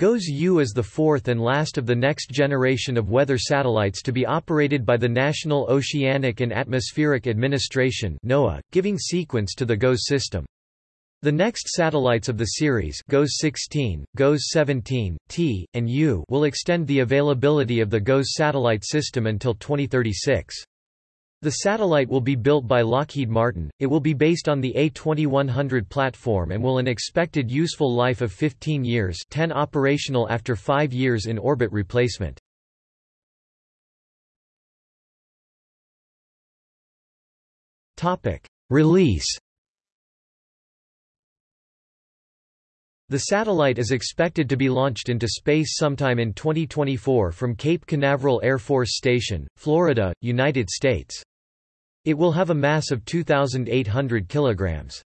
GOES U is the fourth and last of the next generation of weather satellites to be operated by the National Oceanic and Atmospheric Administration NOAA, giving sequence to the GOES system. The next satellites of the series GOES 16, GOES 17, T, and U will extend the availability of the GOES satellite system until 2036. The satellite will be built by Lockheed Martin, it will be based on the A2100 platform and will an expected useful life of 15 years 10 operational after 5 years in orbit replacement. Release The satellite is expected to be launched into space sometime in 2024 from Cape Canaveral Air Force Station, Florida, United States. It will have a mass of 2,800 kilograms.